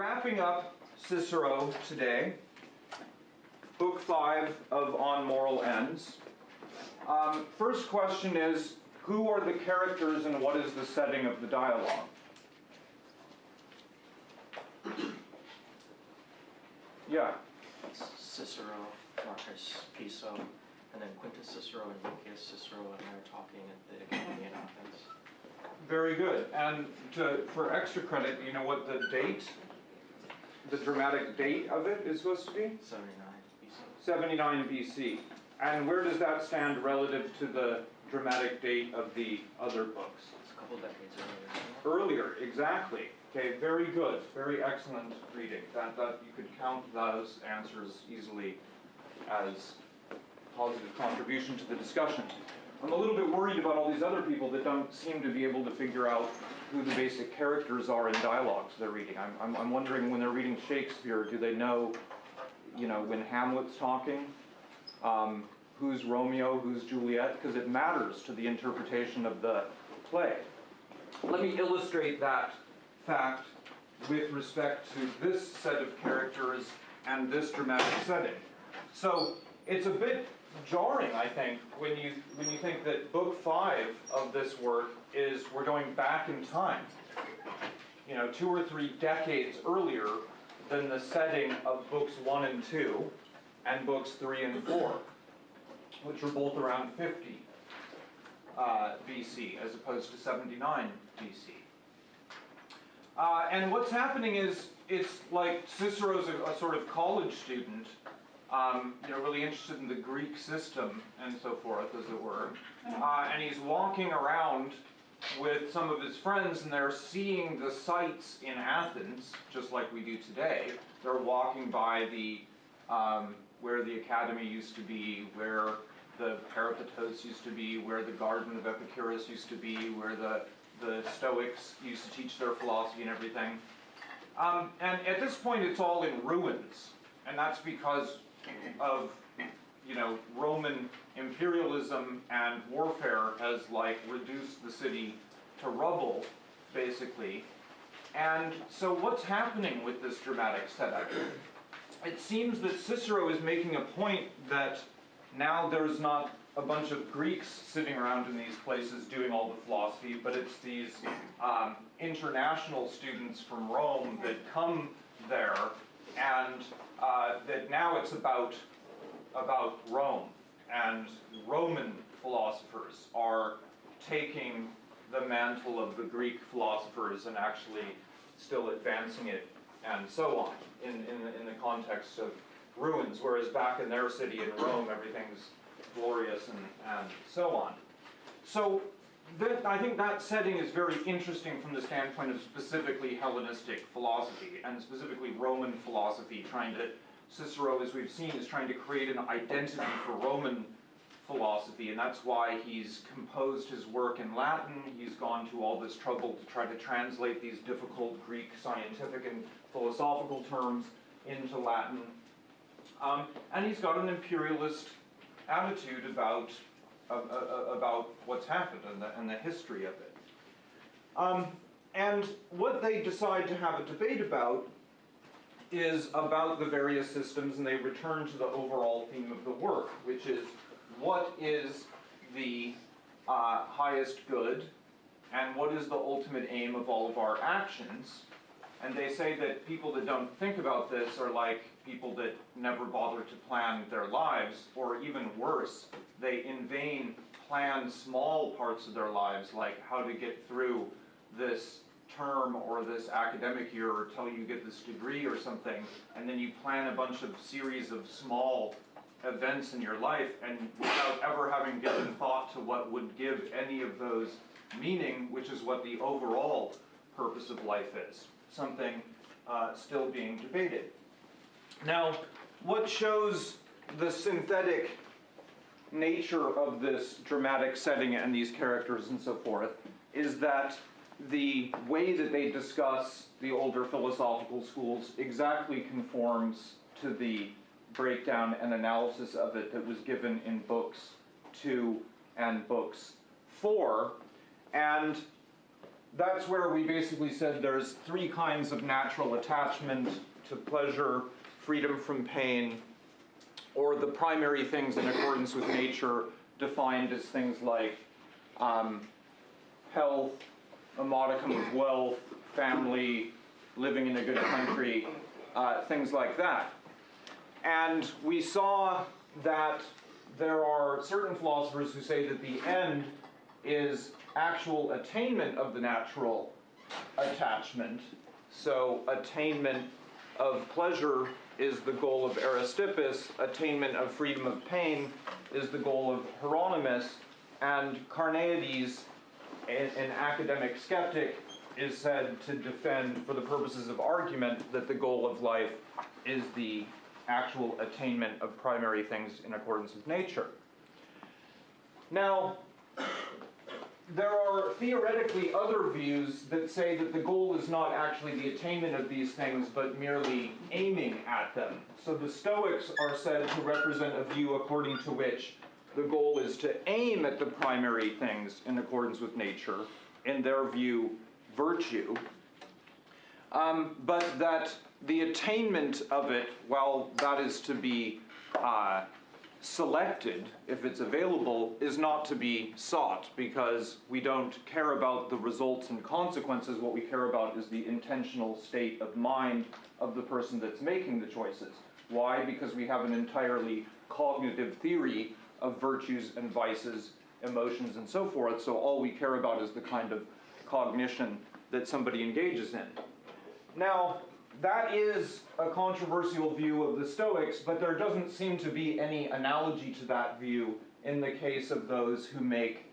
wrapping up Cicero today, book five of On Moral Ends. Um, first question is, who are the characters and what is the setting of the dialogue? Yeah, Cicero, Marcus Piso, and then Quintus Cicero and Lucius Cicero, and they're talking at the Academy in Athens. very good. And to, for extra credit, you know what the date, the dramatic date of it is supposed to be? 79 BC. 79 BC. And where does that stand relative to the dramatic date of the other books? It's a couple decades earlier. Earlier, exactly. Okay, very good, very excellent reading. That, that, you could count those answers easily as positive contribution to the discussion. I'm a little bit worried about all these other people that don't seem to be able to figure out who the basic characters are in dialogues they're reading. I'm, I'm, I'm wondering when they're reading Shakespeare, do they know, you know, when Hamlet's talking? Um, who's Romeo, who's Juliet? Because it matters to the interpretation of the play. Let me illustrate that fact with respect to this set of characters and this dramatic setting. So it's a bit jarring, I think, when you when you think that book five of this work is we're going back in time. You know, two or three decades earlier than the setting of books one and two and books three and four, which are both around 50 uh, BC as opposed to 79 BC. Uh, and what's happening is it's like Cicero's a, a sort of college student, um, you know, really interested in the Greek system and so forth, as it were. Uh, and he's walking around with some of his friends, and they're seeing the sights in Athens, just like we do today. They're walking by the um, where the academy used to be, where the Peripatos used to be, where the Garden of Epicurus used to be, where the the Stoics used to teach their philosophy and everything. Um, and at this point, it's all in ruins, and that's because of you know Roman imperialism and warfare has like reduced the city to rubble, basically. And so, what's happening with this dramatic setup? It seems that Cicero is making a point that now there's not a bunch of Greeks sitting around in these places doing all the philosophy, but it's these um, international students from Rome that come there, and uh, that now it's about about Rome, and Roman philosophers are taking the mantle of the Greek philosophers and actually still advancing it, and so on, in, in, the, in the context of ruins, whereas back in their city in Rome, everything's glorious and, and so on. So that, I think that setting is very interesting from the standpoint of specifically Hellenistic philosophy, and specifically Roman philosophy, trying to, Cicero, as we've seen, is trying to create an identity for Roman philosophy, and that's why he's composed his work in Latin. He's gone to all this trouble to try to translate these difficult Greek scientific and philosophical terms into Latin. Um, and he's got an imperialist attitude about, uh, uh, about what's happened and the, and the history of it. Um, and what they decide to have a debate about is about the various systems, and they return to the overall theme of the work, which is what is the uh, highest good, and what is the ultimate aim of all of our actions. And they say that people that don't think about this are like people that never bother to plan their lives, or even worse, they in vain plan small parts of their lives, like how to get through this term or this academic year or till you get this degree or something, and then you plan a bunch of series of small events in your life, and without ever having given thought to what would give any of those meaning, which is what the overall purpose of life is, something uh, still being debated. Now, what shows the synthetic nature of this dramatic setting and these characters and so forth is that the way that they discuss the older philosophical schools exactly conforms to the breakdown and analysis of it that was given in books two and books four. And that's where we basically said there's three kinds of natural attachment to pleasure, freedom from pain, or the primary things in accordance with nature defined as things like um, health, a modicum of wealth, family, living in a good country, uh, things like that. And we saw that there are certain philosophers who say that the end is actual attainment of the natural attachment. So, attainment of pleasure is the goal of Aristippus, attainment of freedom of pain is the goal of Hieronymus, and Carneades, an, an academic skeptic, is said to defend, for the purposes of argument, that the goal of life is the actual attainment of primary things in accordance with nature. Now, there are theoretically other views that say that the goal is not actually the attainment of these things, but merely aiming at them. So the Stoics are said to represent a view according to which the goal is to aim at the primary things in accordance with nature, in their view, virtue. Um, but that the attainment of it, while that is to be uh, selected if it's available, is not to be sought because we don't care about the results and consequences. What we care about is the intentional state of mind of the person that's making the choices. Why? Because we have an entirely cognitive theory of virtues and vices, emotions, and so forth. So all we care about is the kind of cognition that somebody engages in. Now, that is a controversial view of the Stoics, but there doesn't seem to be any analogy to that view in the case of those who make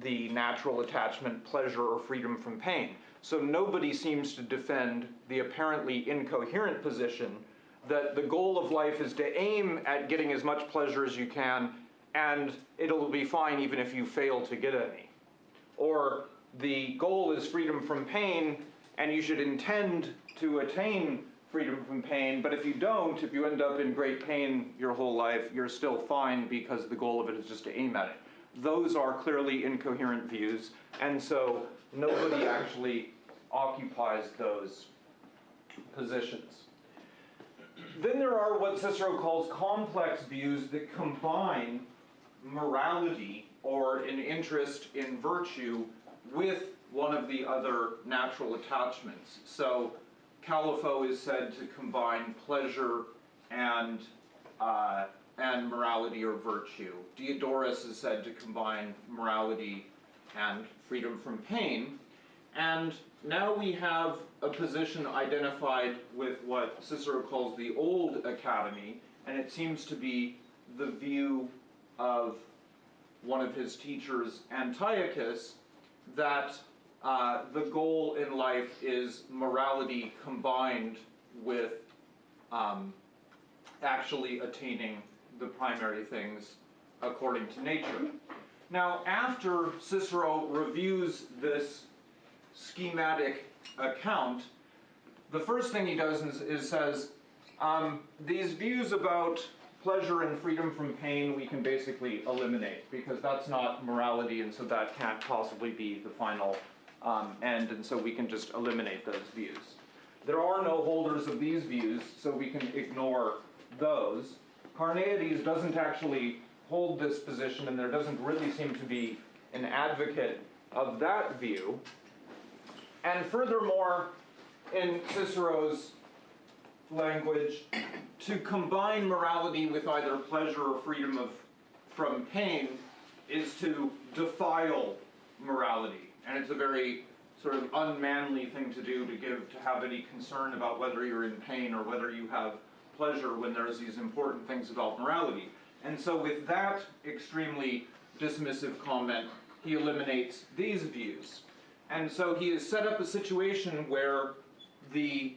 the natural attachment pleasure or freedom from pain. So nobody seems to defend the apparently incoherent position that the goal of life is to aim at getting as much pleasure as you can, and it'll be fine even if you fail to get any. Or the goal is freedom from pain, and you should intend to attain freedom from pain, but if you don't, if you end up in great pain your whole life, you're still fine because the goal of it is just to aim at it. Those are clearly incoherent views, and so nobody actually occupies those positions. Then there are what Cicero calls complex views that combine morality or an interest in virtue with one of the other natural attachments. So Callipho is said to combine pleasure and uh, and morality or virtue. Diodorus is said to combine morality and freedom from pain. And now we have a position identified with what Cicero calls the Old Academy, and it seems to be the view of one of his teachers, Antiochus, that uh, the goal in life is morality combined with um, actually attaining the primary things according to nature. Now, after Cicero reviews this schematic account, the first thing he does is, is says, um, these views about pleasure and freedom from pain we can basically eliminate because that's not morality and so that can't possibly be the final um, and so we can just eliminate those views. There are no holders of these views so we can ignore those. Carneades doesn't actually hold this position and there doesn't really seem to be an advocate of that view. And furthermore, in Cicero's language, to combine morality with either pleasure or freedom of, from pain is to defile morality. And it's a very sort of unmanly thing to do to give to have any concern about whether you're in pain or whether you have pleasure when there's these important things about morality. And so with that extremely dismissive comment, he eliminates these views. And so he has set up a situation where the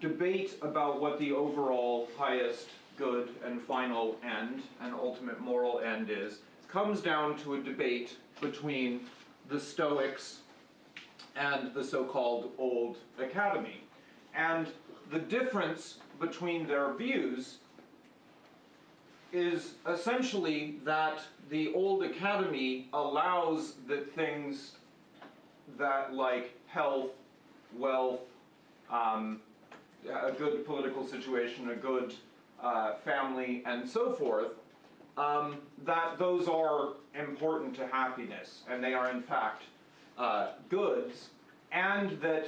debate about what the overall highest good and final end and ultimate moral end is comes down to a debate between the Stoics and the so-called Old Academy. And the difference between their views is essentially that the Old Academy allows that things that like health, wealth, um, a good political situation, a good uh, family, and so forth, um, that those are important to happiness, and they are in fact uh, goods, and that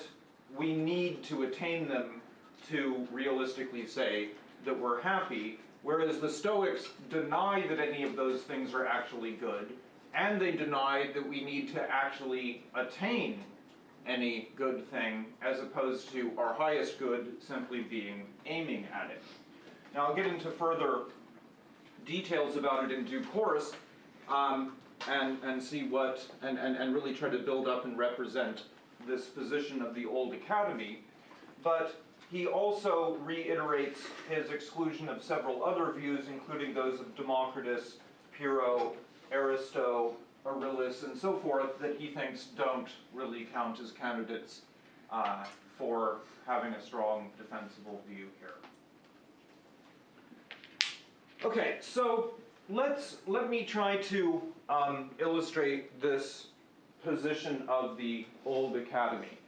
we need to attain them to realistically say that we're happy, whereas the Stoics deny that any of those things are actually good, and they deny that we need to actually attain any good thing as opposed to our highest good simply being aiming at it. Now I'll get into further details about it in due course um, and, and see what, and, and, and really try to build up and represent this position of the old academy. But he also reiterates his exclusion of several other views, including those of Democritus, Pyrrho, Aristo, Erillus, and so forth, that he thinks don't really count as candidates uh, for having a strong defensible view here. Okay, so let's let me try to um, illustrate this position of the old academy.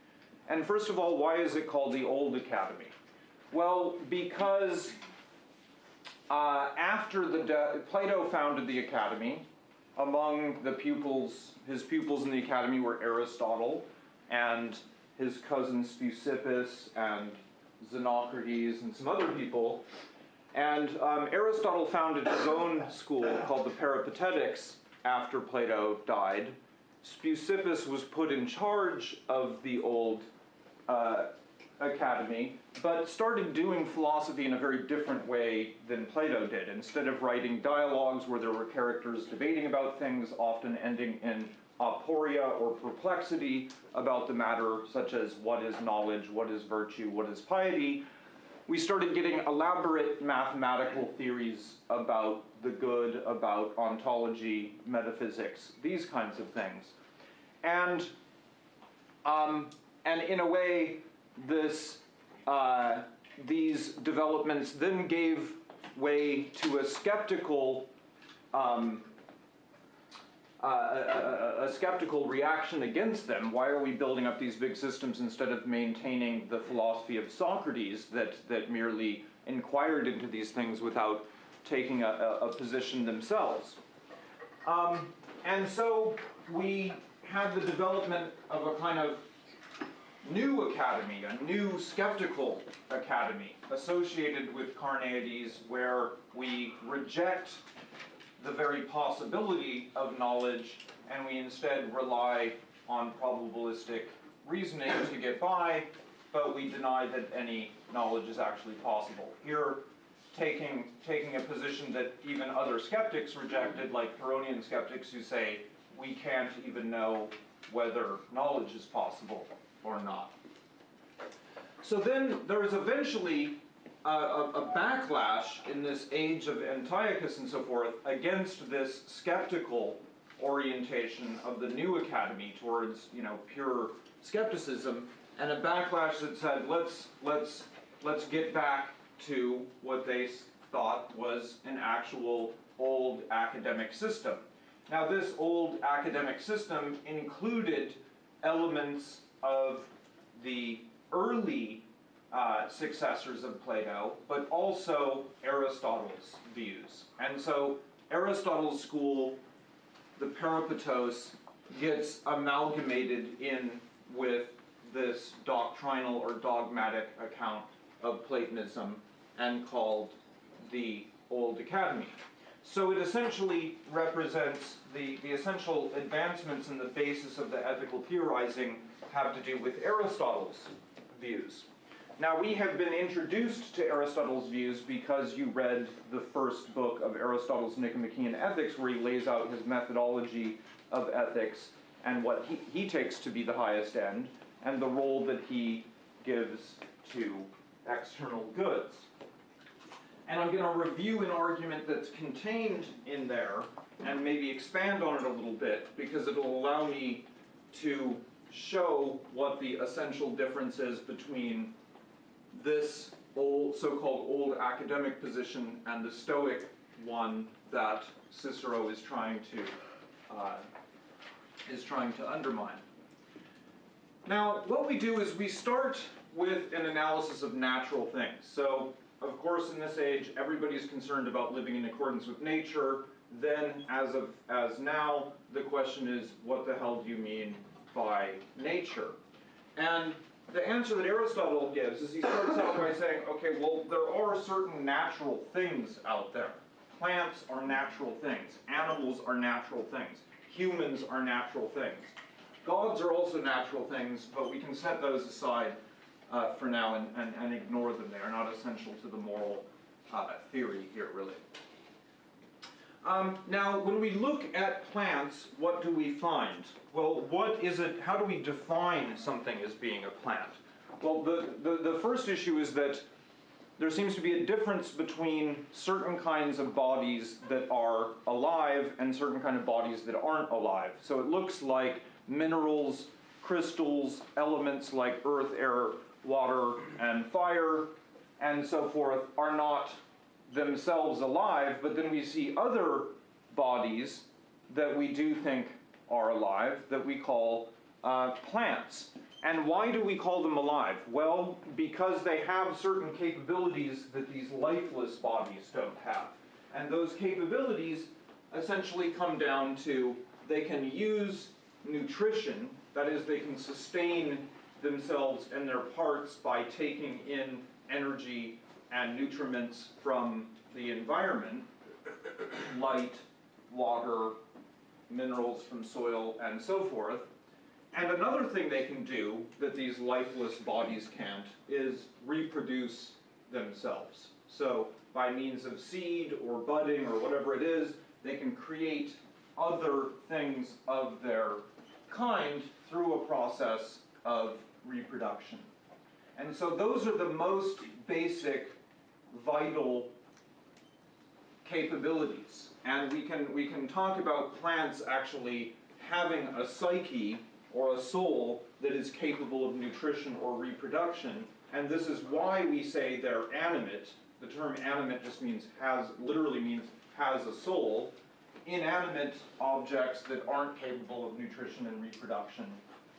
And first of all, why is it called the old academy? Well, because uh, after the Plato founded the academy, among the pupils, his pupils in the academy were Aristotle and his cousin Speusippus and Xenocrates and some other people. And um, Aristotle founded his own school called the Peripatetics after Plato died. Speusippus was put in charge of the old uh, academy, but started doing philosophy in a very different way than Plato did. Instead of writing dialogues where there were characters debating about things, often ending in aporia or perplexity about the matter, such as what is knowledge, what is virtue, what is piety, we started getting elaborate mathematical theories about the good, about ontology, metaphysics, these kinds of things. And, um, and in a way, this, uh, these developments then gave way to a skeptical um, uh, a, a, skeptical reaction against them. Why are we building up these big systems instead of maintaining the philosophy of Socrates that, that merely inquired into these things without taking a, a position themselves? Um, and so we had the development of a kind of new academy, a new skeptical academy associated with Carneades, where we reject the very possibility of knowledge, and we instead rely on probabilistic reasoning to get by, but we deny that any knowledge is actually possible. Here, taking, taking a position that even other skeptics rejected, like Pyrrhonian skeptics who say, we can't even know whether knowledge is possible or not. So then there is eventually a, a, backlash in this age of Antiochus and so forth against this skeptical orientation of the new academy towards you know pure skepticism, and a backlash that said let's let's let's get back to what they thought was an actual old academic system. Now this old academic system included elements of the early uh, successors of Plato, but also Aristotle's views. And so Aristotle's school, the Peripatos, gets amalgamated in with this doctrinal or dogmatic account of Platonism and called the Old Academy. So it essentially represents the, the essential advancements in the basis of the ethical theorizing have to do with Aristotle's views. Now, we have been introduced to Aristotle's views because you read the first book of Aristotle's Nicomachean Ethics, where he lays out his methodology of ethics and what he, he takes to be the highest end, and the role that he gives to external goods. And I'm going to review an argument that's contained in there and maybe expand on it a little bit because it'll allow me to show what the essential difference is between this old, so-called old academic position and the Stoic one that Cicero is trying to uh, is trying to undermine. Now, what we do is we start with an analysis of natural things. So, of course, in this age, everybody's concerned about living in accordance with nature. Then, as of as now, the question is, what the hell do you mean by nature? And the answer that Aristotle gives is he starts out by saying, okay, well, there are certain natural things out there. Plants are natural things. Animals are natural things. Humans are natural things. Gods are also natural things, but we can set those aside uh, for now and, and, and ignore them. They are not essential to the moral uh, theory here, really. Um, now, when we look at plants, what do we find? Well, what is it, how do we define something as being a plant? Well, the, the, the first issue is that there seems to be a difference between certain kinds of bodies that are alive and certain kind of bodies that aren't alive. So it looks like minerals, crystals, elements like earth, air, water, and fire, and so forth, are not themselves alive, but then we see other bodies that we do think are alive that we call uh, plants. And why do we call them alive? Well, because they have certain capabilities that these lifeless bodies don't have. And those capabilities essentially come down to they can use nutrition, that is, they can sustain themselves and their parts by taking in energy and nutriments from the environment, light, water, minerals from soil, and so forth. And another thing they can do that these lifeless bodies can't is reproduce themselves. So, by means of seed or budding or whatever it is, they can create other things of their kind through a process of reproduction. And so, those are the most basic, vital capabilities. And we can, we can talk about plants actually having a psyche or a soul that is capable of nutrition or reproduction. And this is why we say they're animate. The term animate just means has, literally means has a soul. Inanimate objects that aren't capable of nutrition and reproduction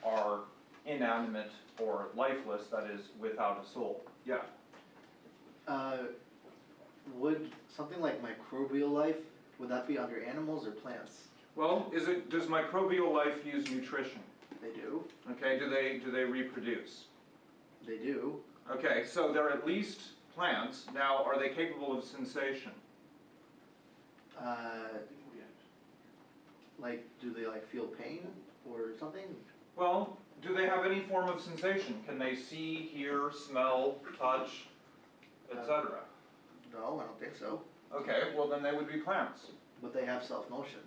are inanimate or lifeless, that is, without a soul. Yeah. Uh, would something like microbial life, would that be under animals or plants? Well, is it, does microbial life use nutrition? They do, Okay, do they, do they reproduce? they do. Okay, so they're at least plants. Now, are they capable of sensation? Uh, like, do they like feel pain or something? Well, do they have any form of sensation? Can they see, hear, smell, touch, etc.? No, I don't think so. Okay, well then they would be plants. But they have self-motion.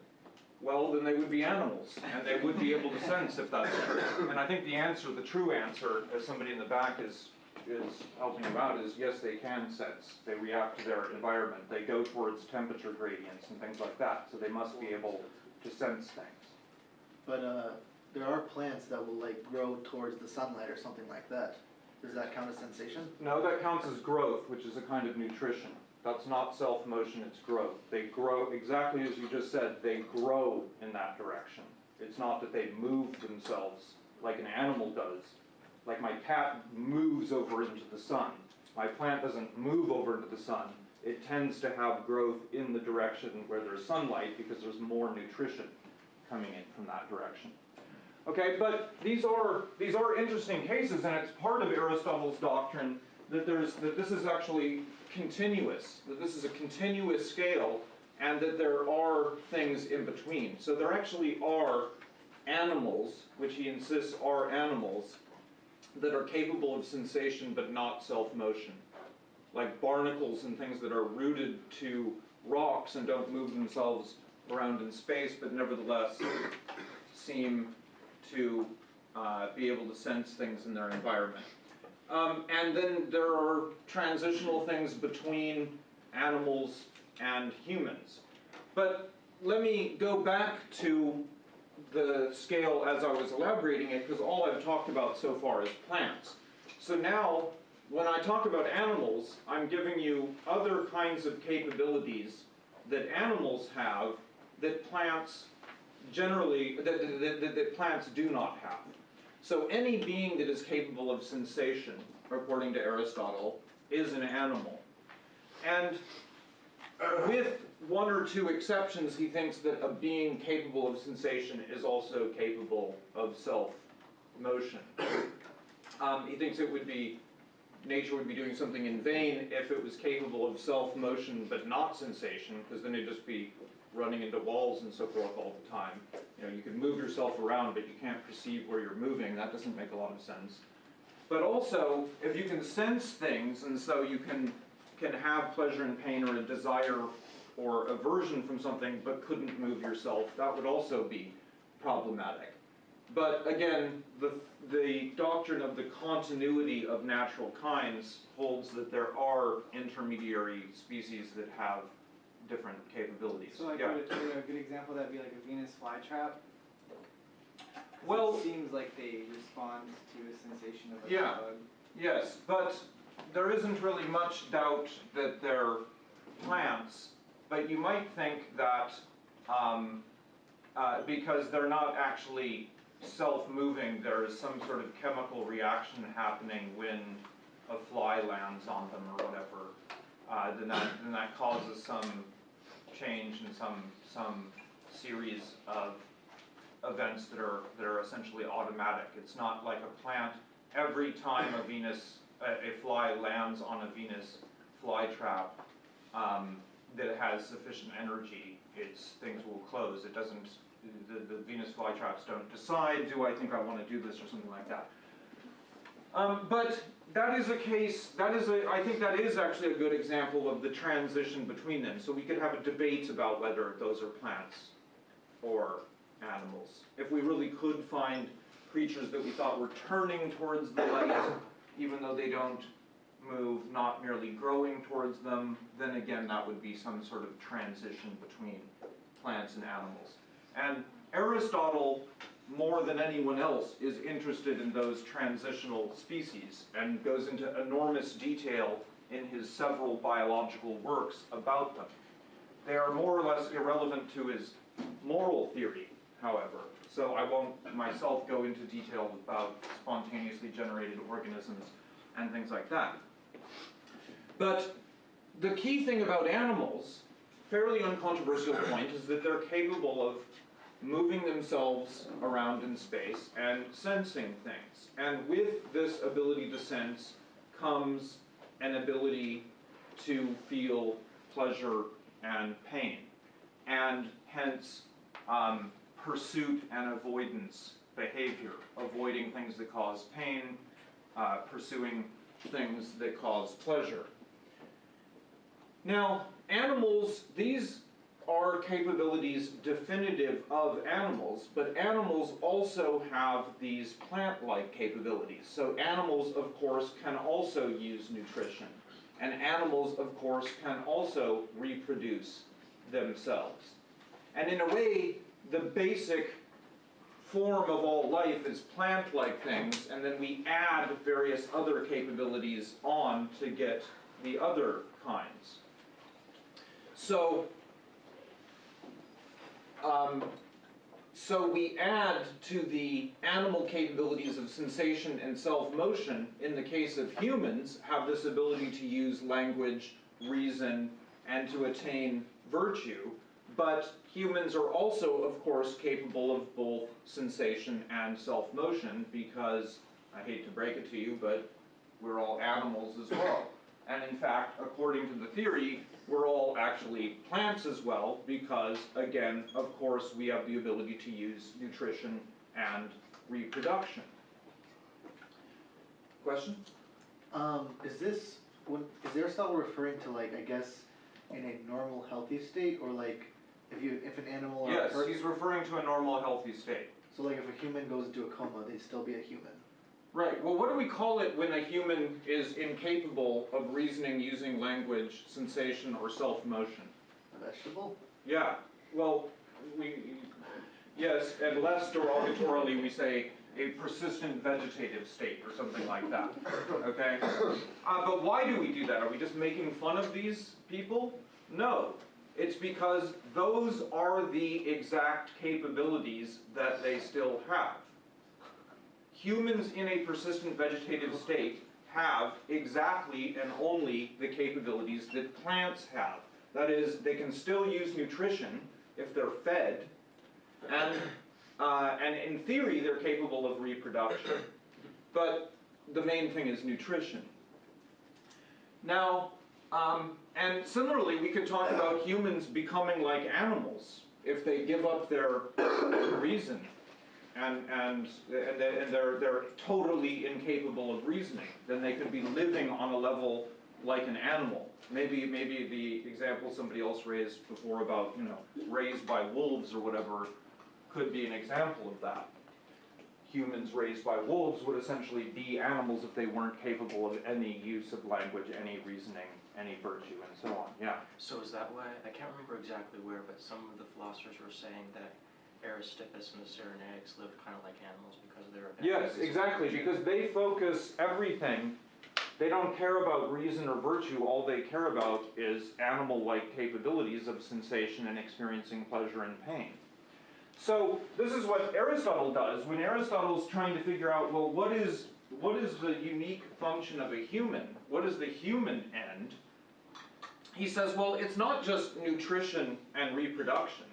Well, then they would be animals, and they would be able to sense if that's true. And I think the answer, the true answer, as somebody in the back is is helping you out, is yes, they can sense. They react to their environment. They go towards temperature gradients and things like that. So they must be able to sense things. But, uh, there are plants that will like grow towards the sunlight or something like that. Does that count as sensation? No, that counts as growth, which is a kind of nutrition. That's not self-motion, it's growth. They grow, exactly as you just said, they grow in that direction. It's not that they move themselves like an animal does. Like my cat moves over into the sun. My plant doesn't move over into the sun. It tends to have growth in the direction where there's sunlight because there's more nutrition coming in from that direction. Okay, but these are these are interesting cases, and it's part of Aristotle's doctrine that there's that this is actually continuous, that this is a continuous scale, and that there are things in between. So there actually are animals, which he insists are animals, that are capable of sensation but not self-motion, like barnacles and things that are rooted to rocks and don't move themselves around in space, but nevertheless seem to uh, be able to sense things in their environment. Um, and then there are transitional things between animals and humans. But let me go back to the scale as I was elaborating it, because all I've talked about so far is plants. So now, when I talk about animals, I'm giving you other kinds of capabilities that animals have that plants generally, that, that, that, plants do not have. So any being that is capable of sensation, according to Aristotle, is an animal. And with one or two exceptions, he thinks that a being capable of sensation is also capable of self-motion. Um, he thinks it would be, nature would be doing something in vain if it was capable of self-motion but not sensation, because then it'd just be running into walls and so forth all the time. You know, you can move yourself around, but you can't perceive where you're moving. That doesn't make a lot of sense. But also, if you can sense things, and so you can can have pleasure and pain or a desire or aversion from something, but couldn't move yourself, that would also be problematic. But again, the the doctrine of the continuity of natural kinds holds that there are intermediary species that have different capabilities. So like, yeah. would, would a good example that be like a Venus flytrap? Well- it seems like they respond to a sensation of a Yeah. bug. Yes, but there isn't really much doubt that they're plants, but you might think that um, uh, because they're not actually self-moving, there is some sort of chemical reaction happening when a fly lands on them or whatever. Uh, then that then that causes some change in some some series of events that are that are essentially automatic. It's not like a plant every time a Venus, a, a fly lands on a Venus flytrap, um, that has sufficient energy, its things will close. It doesn't, the, the Venus flytraps don't decide, do I think I want to do this or something like that. Um, but that is a case, that is a, I think that is actually a good example of the transition between them. So we could have a debate about whether those are plants or animals. If we really could find creatures that we thought were turning towards the light, even though they don't move, not merely growing towards them, then again, that would be some sort of transition between plants and animals. And Aristotle, more than anyone else, is interested in those transitional species and goes into enormous detail in his several biological works about them. They are more or less irrelevant to his moral theory, however. So I won't myself go into detail about spontaneously generated organisms and things like that. But the key thing about animals, fairly uncontroversial point, is that they're capable of moving themselves around in space and sensing things. And with this ability to sense comes an ability to feel pleasure and pain, and hence um, pursuit and avoidance behavior, avoiding things that cause pain, uh, pursuing things that cause pleasure. Now, animals, these are capabilities definitive of animals, but animals also have these plant-like capabilities. So animals, of course, can also use nutrition. And animals, of course, can also reproduce themselves. And in a way, the basic form of all life is plant-like things, and then we add various other capabilities on to get the other kinds. So, um, so we add to the animal capabilities of sensation and self-motion, in the case of humans, have this ability to use language, reason, and to attain virtue. But humans are also, of course, capable of both sensation and self-motion because, I hate to break it to you, but we're all animals as well. And in fact, according to the theory, we're all actually plants as well because, again, of course, we have the ability to use nutrition and reproduction. Question? Um, is this, when, is Aristotle referring to like, I guess, in a normal healthy state, or like, if you, if an animal or a Yes, person, he's referring to a normal, healthy state. so like if a human goes into a coma, they'd still be a human? Right, well, what do we call it when a human is incapable of reasoning using language, sensation, or self-motion? A vegetable? Yeah, well, we, yes, and less derogatorily, we say a persistent vegetative state or something like that, okay? Uh, but why do we do that? Are we just making fun of these people? No, it's because those are the exact capabilities that they still have. Humans in a persistent vegetative state have exactly and only the capabilities that plants have. That is, they can still use nutrition if they're fed, and, uh, and in theory, they're capable of reproduction. But the main thing is nutrition. Now, um, and similarly, we could talk about humans becoming like animals if they give up their reason and and and they- and they're they're totally incapable of reasoning. Then they could be living on a level like an animal. Maybe maybe the example somebody else raised before about you know raised by wolves or whatever could be an example of that. Humans raised by wolves would essentially be animals if they weren't capable of any use of language, any reasoning, any virtue, and so on. Yeah. So is that why, I can't remember exactly where, but some of the philosophers were saying that Aristippus and the Cyrenaics lived kind of like animals because they're. Yes, exactly, because they focus everything, they don't care about reason or virtue, all they care about is animal-like capabilities of sensation and experiencing pleasure and pain. So, this is what Aristotle does, when Aristotle's trying to figure out, well, what is, what is the unique function of a human? What is the human end? He says, well, it's not just nutrition and reproduction.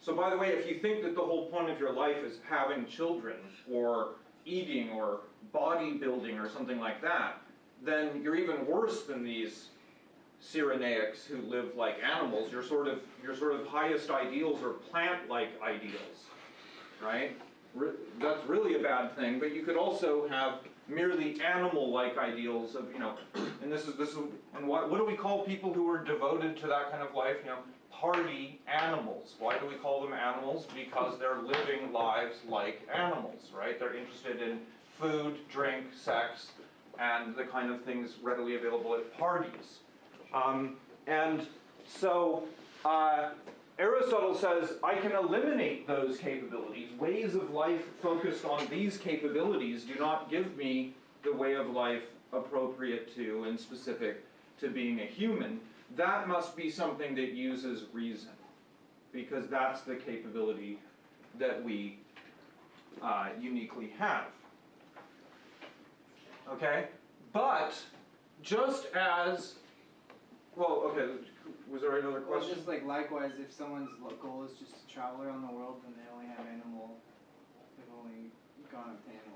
So, by the way, if you think that the whole point of your life is having children or eating or bodybuilding or something like that, then you're even worse than these Cyrenaics who live like animals. Your sort of your sort of highest ideals are plant-like ideals, right? Re- that's really a bad thing. But you could also have merely animal-like ideals of you know, and this is this is and what what do we call people who are devoted to that kind of life? You know, party animals. Why do we call them animals? Because they're living lives like animals, right? They're interested in food, drink, sex, and the kind of things readily available at parties. Um, and so uh, Aristotle says, I can eliminate those capabilities. Ways of life focused on these capabilities do not give me the way of life appropriate to and specific to being a human. That must be something that uses reason, because that's the capability that we uh, uniquely have. Okay? But just as well, okay, was there another question? Well just like likewise, if someone's goal is just to travel around the world, then they only have animal, they've only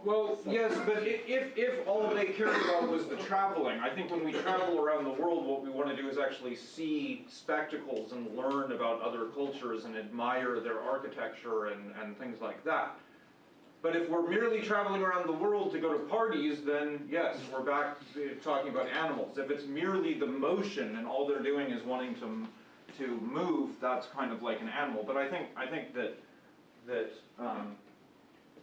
Well, yes, but if, if all they cared about was the traveling, I think when we travel around the world, what we want to do is actually see spectacles and learn about other cultures and admire their architecture and, and things like that. But if we're merely traveling around the world to go to parties, then yes, we're back to talking about animals. If it's merely the motion and all they're doing is wanting to, to move, that's kind of like an animal. But I think, I think that, that, um,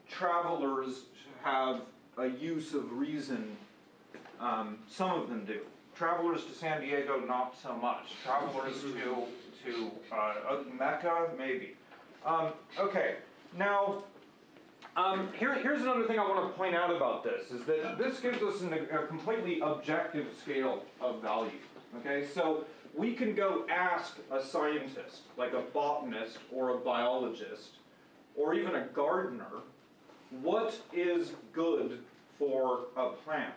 travelers have a use of reason. Um, some of them do. Travelers to San Diego, not so much. Travelers to to uh, uh, Mecca, maybe. Um, okay, now um, here, here's another thing I want to point out about this is that this gives us an, a completely objective scale of value. Okay, so we can go ask a scientist, like a botanist or a biologist, or even a gardener, what is good for a plant?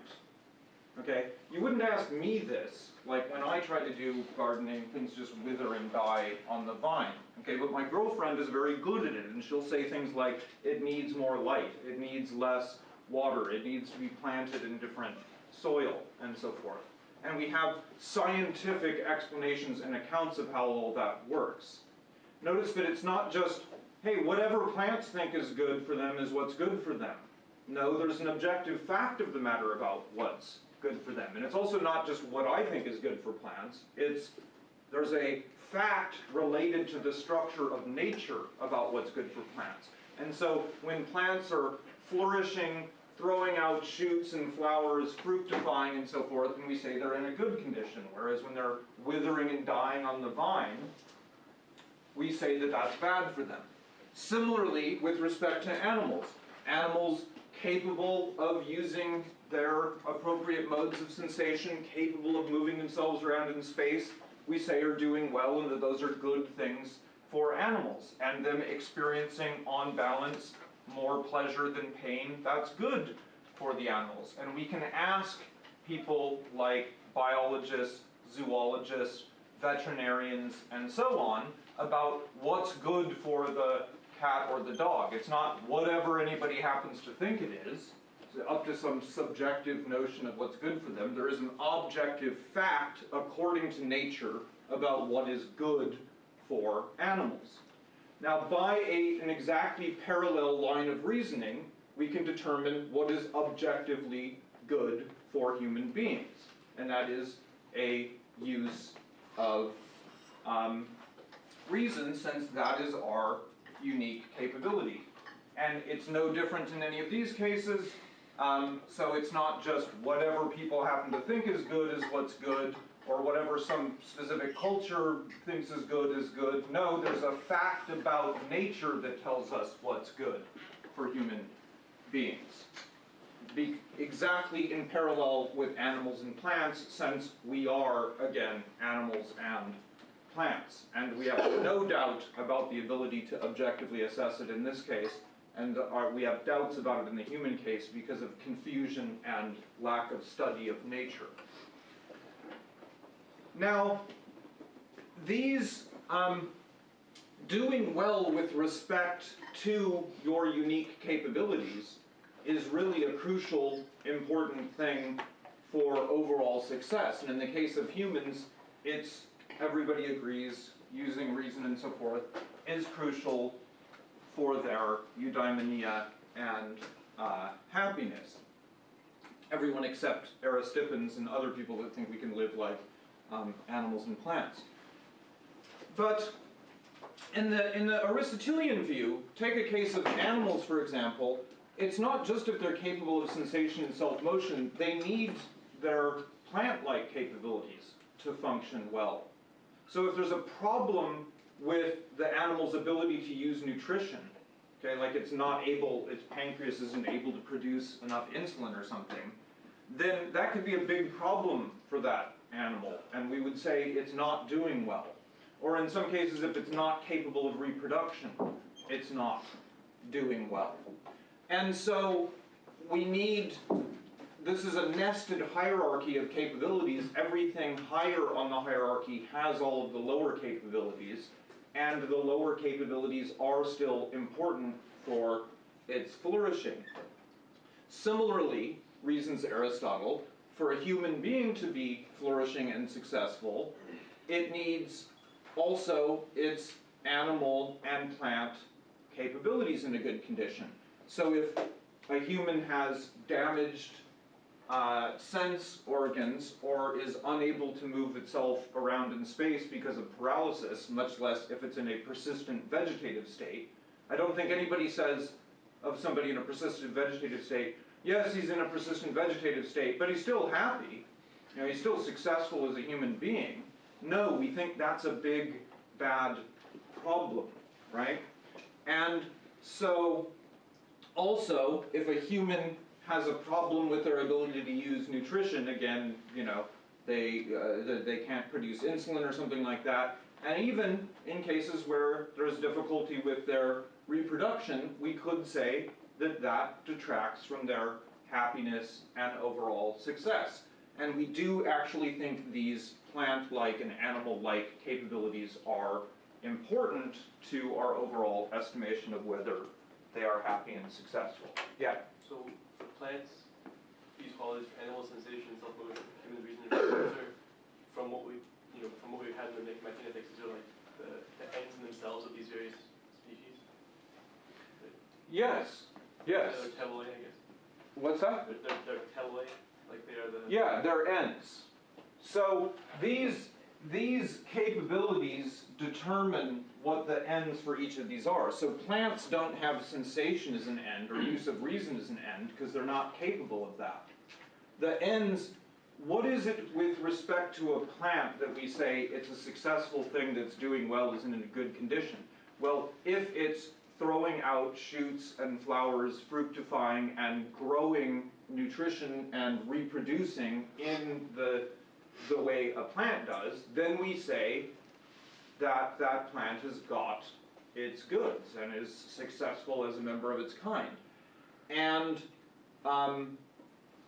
Okay, you wouldn't ask me this, like when I try to do gardening, things just wither and die on the vine. Okay, but my girlfriend is very good at it, and she'll say things like, it needs more light, it needs less water, it needs to be planted in different soil, and so forth. And we have scientific explanations and accounts of how all that works. Notice that it's not just, hey, whatever plants think is good for them is what's good for them. No, there's an objective fact of the matter about what's good for them. And it's also not just what I think is good for plants, it's there's a fact related to the structure of nature about what's good for plants. And so when plants are flourishing, throwing out shoots and flowers, fructifying and so forth, and we say they're in a good condition. Whereas when they're withering and dying on the vine, we say that that's bad for them. Similarly, with respect to animals, animals capable of using their appropriate modes of sensation, capable of moving themselves around in space, we say are doing well and that those are good things for animals, and them experiencing, on balance, more pleasure than pain, that's good for the animals. And we can ask people like biologists, zoologists, veterinarians, and so on about what's good for the cat or the dog. It's not whatever anybody happens to think it is. Up to some subjective notion of what's good for them. There is an objective fact according to nature about what is good for animals. Now, by a, an exactly parallel line of reasoning, we can determine what is objectively good for human beings, and that is a use of um, reason, since that is our unique capability. And it's no different in any of these cases. Um, so it's not just whatever people happen to think is good is what's good, or whatever some specific culture thinks is good is good. No, there's a fact about nature that tells us what's good for human beings. Be exactly in parallel with animals and plants, since we are, again, animals and plants. And we have no doubt about the ability to objectively assess it in this case, and are, we have doubts about it in the human case because of confusion and lack of study of nature. Now, these um, doing well with respect to your unique capabilities is really a crucial, important thing for overall success. And in the case of humans, it's, everybody agrees, using reason and so forth, is crucial for their eudaimonia and uh, happiness. Everyone except Aristippans and other people that think we can live like um, animals and plants. But in the, in the Aristotelian view, take a case of animals, for example, it's not just if they're capable of sensation and self-motion, they need their plant-like capabilities to function well. So if there's a problem with the animal's ability to use nutrition, okay, like it's not able, its pancreas isn't able to produce enough insulin or something, then that could be a big problem for that animal, and we would say it's not doing well. Or in some cases, if it's not capable of reproduction, it's not doing well. And so we need, this is a nested hierarchy of capabilities. Everything higher on the hierarchy has all of the lower capabilities, and the lower capabilities are still important for its flourishing. Similarly, reasons Aristotle, for a human being to be flourishing and successful, it needs also its animal and plant capabilities in a good condition. So if a human has damaged uh, sense organs or is unable to move itself around in space because of paralysis, much less if it's in a persistent vegetative state, I don't think anybody says of somebody in a persistent vegetative state, yes, he's in a persistent vegetative state, but he's still happy. You know, he's still successful as a human being. No, we think that's a big, bad problem, right? And so, also, if a human has a problem with their ability to use nutrition, again, you know, they, uh, they can't produce insulin or something like that, and even in cases where there's difficulty with their reproduction, we could say that that detracts from their happiness and overall success. And we do actually think these plant-like and animal-like capabilities are important to our overall estimation of whether they are happy and successful. Yeah? So plants, these qualities for animal sensation, self-motion, human reason, and from what we, you know, from what we've had in the Nicomachean Ethics, these are like the, the ends in themselves of these various species. Yes. Yes. They're teloi, I guess. What's that? They're, they're, they're teloi, like they are the. Yeah, they're ends. So these these capabilities determine what the ends for each of these are. So plants don't have sensation as an end or use of reason as an end because they're not capable of that. The ends, what is it with respect to a plant that we say it's a successful thing that's doing well, isn't in a good condition? Well, if it's throwing out shoots and flowers, fructifying and growing nutrition and reproducing in the the way a plant does, then we say that that plant has got its goods and is successful as a member of its kind. And um,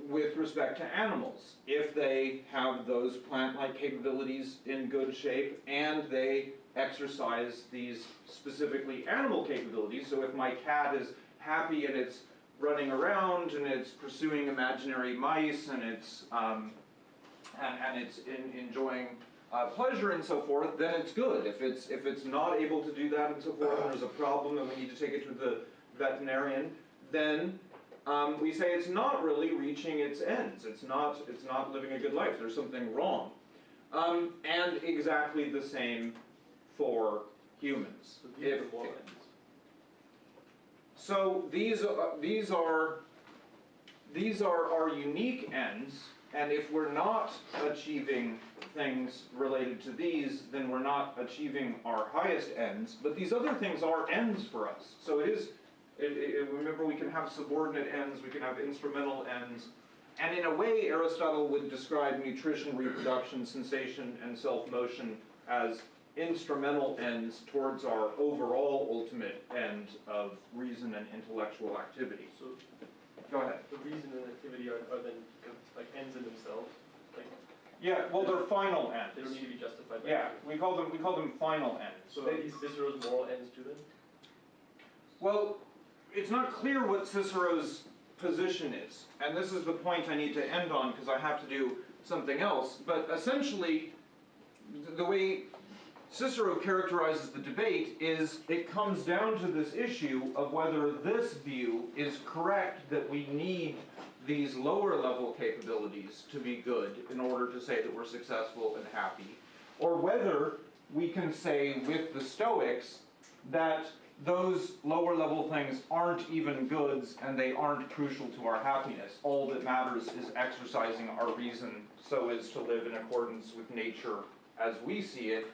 with respect to animals, if they have those plant-like capabilities in good shape and they exercise these specifically animal capabilities, so if my cat is happy and it's running around and it's pursuing imaginary mice and it's um, and, and it's in, enjoying uh, pleasure and so forth, then it's good. If it's if it's not able to do that and so forth, and there's a problem and we need to take it to the veterinarian, then um, we say it's not really reaching its ends. It's not it's not living a good life. There's something wrong. Um, and exactly the same for humans. So If- the moral ends. so these are, these are, these are our unique ends, and if we're not achieving things related to these, then we're not achieving our highest ends, but these other things are ends for us. So it is, it, it, remember we can have subordinate ends, we can have instrumental ends, and in a way Aristotle would describe nutrition, reproduction, sensation, and self-motion as instrumental ends towards our overall ultimate end of reason and intellectual activity. So Go ahead. the reason and activity are, are then like ends in themselves. Like Yeah, well, they're final ends. they don't need to be justified by. Yeah, we call them, we call them final ends. So They- Cicero's moral ends too then? Well, it's not clear what Cicero's position is, and this is the point I need to end on because I have to do something else. But essentially, the way Cicero characterizes the debate is it comes down to this issue of whether this view is correct that we need these lower level capabilities to be good in order to say that we're successful and happy, or whether we can say with the Stoics that those lower level things aren't even goods and they aren't crucial to our happiness. All that matters is exercising our reason so as to live in accordance with nature as we see it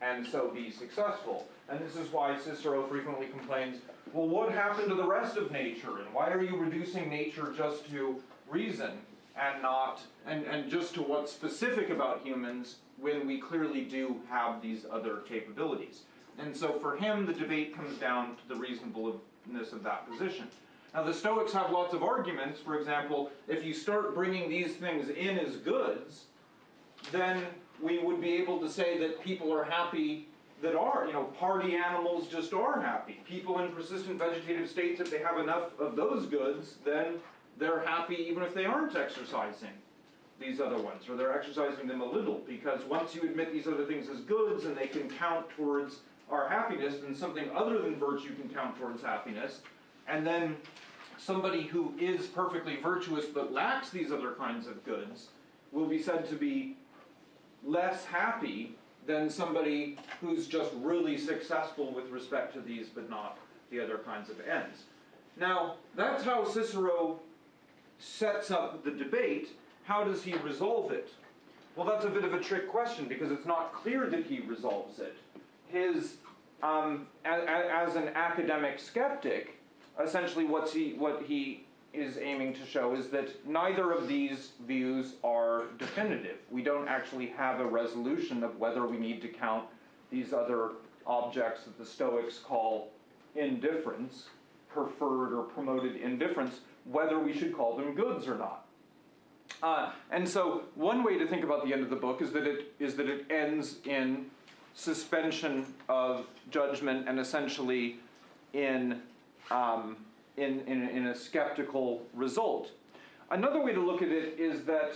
and so be successful. And this is why Cicero frequently complains, well, what happened to the rest of nature? And why are you reducing nature just to reason and not, and, and just to what's specific about humans when we clearly do have these other capabilities? And so for him, the debate comes down to the reasonableness of that position. Now, the Stoics have lots of arguments. For example, if you start bringing these things in as goods, then we would be able to say that people are happy that are, you know, party animals just are happy. People in persistent vegetative states, if they have enough of those goods, then they're happy even if they aren't exercising these other ones, or they're exercising them a little, because once you admit these other things as goods and they can count towards our happiness, then something other than virtue can count towards happiness, and then somebody who is perfectly virtuous but lacks these other kinds of goods will be said to be less happy than somebody who's just really successful with respect to these but not the other kinds of ends. Now, that's how Cicero sets up the debate. How does he resolve it? Well, that's a bit of a trick question because it's not clear that he resolves it. His, um, a- a- as an academic skeptic, essentially what's he, what he is aiming to show is that neither of these views are definitive. We don't actually have a resolution of whether we need to count these other objects that the Stoics call indifferents, preferred or promoted indifferents, whether we should call them goods or not. Uh, and so one way to think about the end of the book is that it is that it ends in suspension of judgment and essentially in um, in, in, in a skeptical result. Another way to look at it is that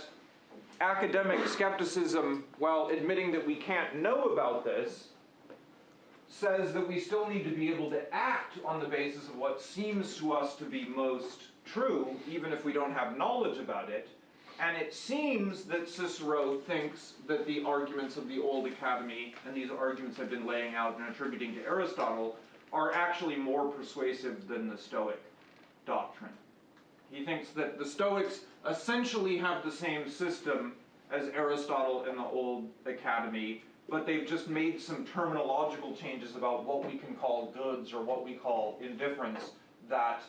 academic skepticism, while admitting that we can't know about this, says that we still need to be able to act on the basis of what seems to us to be most true, even if we don't have knowledge about it. And it seems that Cicero thinks that the arguments of the Old Academy, and these arguments I've been laying out and attributing to Aristotle, are actually more persuasive than the Stoic doctrine. He thinks that the Stoics essentially have the same system as Aristotle and the Old Academy, but they've just made some terminological changes about what we can call goods or what we call indifferents that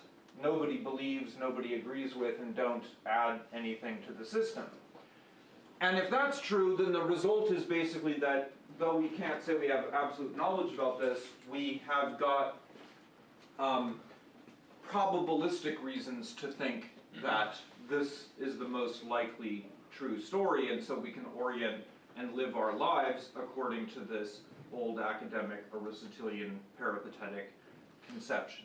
nobody believes, nobody agrees with, and don't add anything to the system. And if that's true, then the result is basically that though we can't say we have absolute knowledge about this, we have got, um, probabilistic reasons to think mm-hmm. that this is the most likely true story, and so we can orient and live our lives according to this old academic Aristotelian peripatetic conception.